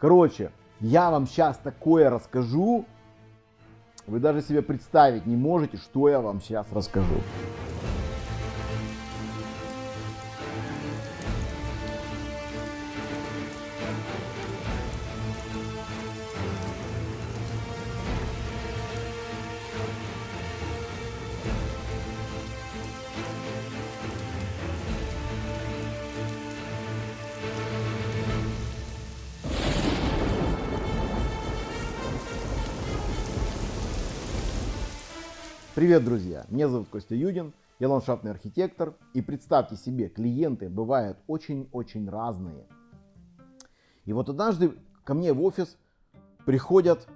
Короче, я вам сейчас такое расскажу, вы даже себе представить не можете, что я вам сейчас расскажу. Привет, друзья! Меня зовут Костя Юдин, я ландшафтный архитектор. И представьте себе, клиенты бывают очень-очень разные. И вот однажды ко мне в офис приходят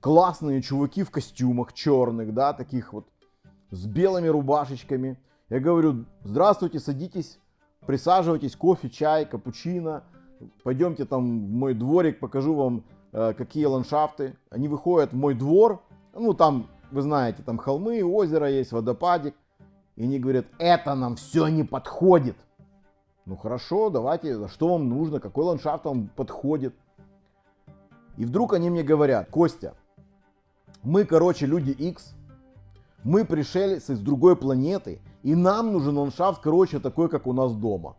классные чуваки в костюмах черных, да, таких вот с белыми рубашечками. Я говорю, здравствуйте, садитесь, присаживайтесь, кофе, чай, капучино. Пойдемте там в мой дворик, покажу вам, э, какие ландшафты. Они выходят в мой двор, ну там вы знаете, там холмы, озеро есть, водопадик. И они говорят, это нам все не подходит. Ну хорошо, давайте, что вам нужно, какой ландшафт вам подходит. И вдруг они мне говорят, Костя, мы, короче, люди X, мы пришли с другой планеты, и нам нужен ландшафт, короче, такой, как у нас дома.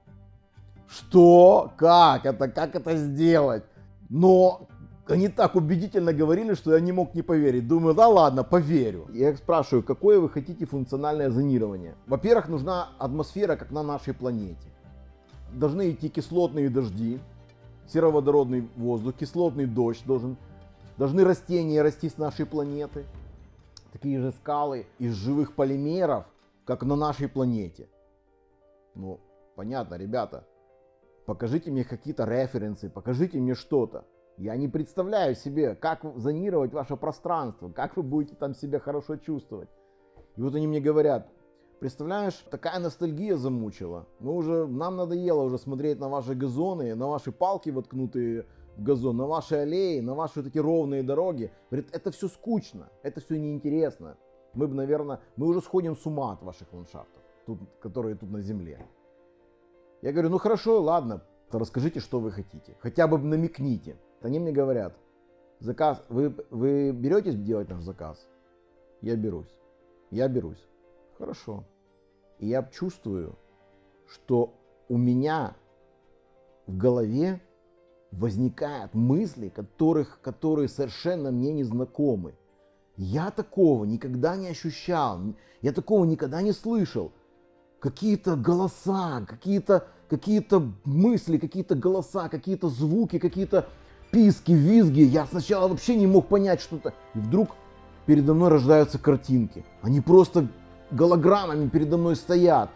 Что? Как это? Как это сделать? Но они так убедительно говорили, что я не мог не поверить. Думаю, да ладно, поверю. Я их спрашиваю, какое вы хотите функциональное зонирование? Во-первых, нужна атмосфера, как на нашей планете. Должны идти кислотные дожди, сероводородный воздух, кислотный дождь должен. Должны растения расти с нашей планеты. Такие же скалы из живых полимеров, как на нашей планете. Ну, понятно, ребята. Покажите мне какие-то референсы, покажите мне что-то. Я не представляю себе, как зонировать ваше пространство, как вы будете там себя хорошо чувствовать. И вот они мне говорят, представляешь, такая ностальгия замучила. Мы уже, нам надоело уже смотреть на ваши газоны, на ваши палки воткнутые в газон, на ваши аллеи, на ваши эти ровные дороги. Говорит, это все скучно, это все неинтересно. Мы бы, наверное, мы уже сходим с ума от ваших ландшафтов, тут, которые тут на земле. Я говорю, ну хорошо, ладно, расскажите, что вы хотите. Хотя бы намекните. Они мне говорят, заказ, вы, вы беретесь делать наш заказ? Я берусь. Я берусь. Хорошо. И я чувствую, что у меня в голове возникают мысли, которых, которые совершенно мне не знакомы. Я такого никогда не ощущал, я такого никогда не слышал. Какие-то голоса, какие-то какие мысли, какие-то голоса, какие-то звуки, какие-то писки, визги. Я сначала вообще не мог понять что-то. И вдруг передо мной рождаются картинки. Они просто голограммами передо мной стоят.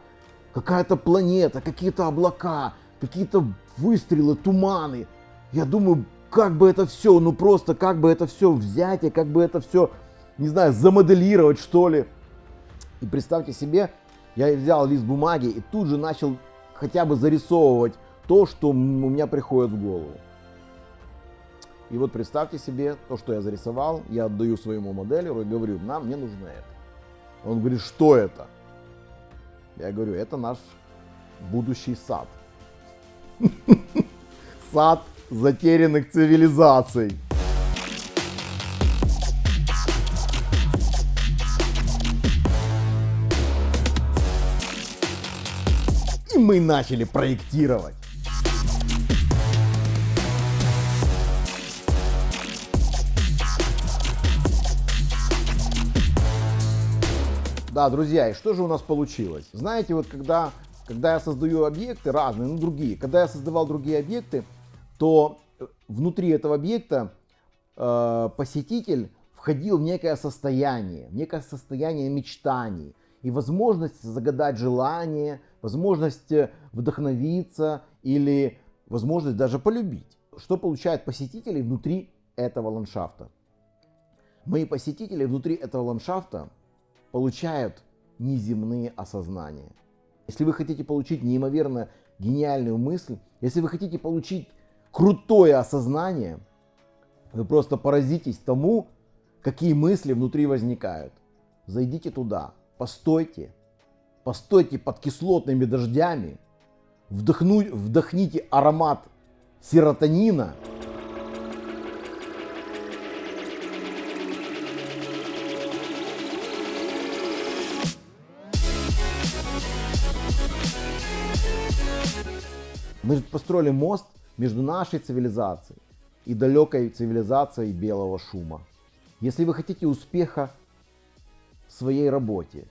Какая-то планета, какие-то облака, какие-то выстрелы, туманы. Я думаю, как бы это все, ну просто как бы это все взять и как бы это все, не знаю, замоделировать что ли. И представьте себе, я взял лист бумаги и тут же начал хотя бы зарисовывать то, что у меня приходит в голову. И вот представьте себе, то, что я зарисовал, я отдаю своему моделеру и говорю, нам не нужно это. Он говорит, что это? Я говорю, это наш будущий сад. Сад затерянных цивилизаций. И мы начали проектировать. Да, друзья, и что же у нас получилось? Знаете, вот когда, когда я создаю объекты разные, ну другие, когда я создавал другие объекты, то э, внутри этого объекта э, посетитель входил в некое состояние, в некое состояние мечтаний и возможность загадать желание, возможность вдохновиться или возможность даже полюбить. Что получают посетители внутри этого ландшафта? Мои посетители внутри этого ландшафта получают неземные осознания. Если вы хотите получить неимоверно гениальную мысль, если вы хотите получить крутое осознание, вы просто поразитесь тому, какие мысли внутри возникают. Зайдите туда, постойте, постойте под кислотными дождями, вдохну, вдохните аромат серотонина Мы построили мост между нашей цивилизацией и далекой цивилизацией белого шума. Если вы хотите успеха в своей работе,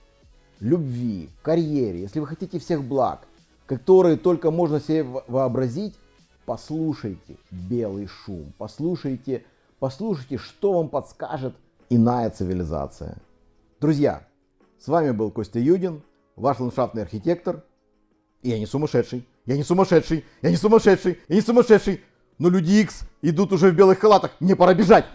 любви, карьере, если вы хотите всех благ, которые только можно себе вообразить, послушайте белый шум, послушайте, послушайте, что вам подскажет иная цивилизация. Друзья, с вами был Костя Юдин, ваш ландшафтный архитектор. И я не сумасшедший, я не сумасшедший, я не сумасшедший, я не сумасшедший. Но люди X идут уже в белых халатах, мне пора бежать.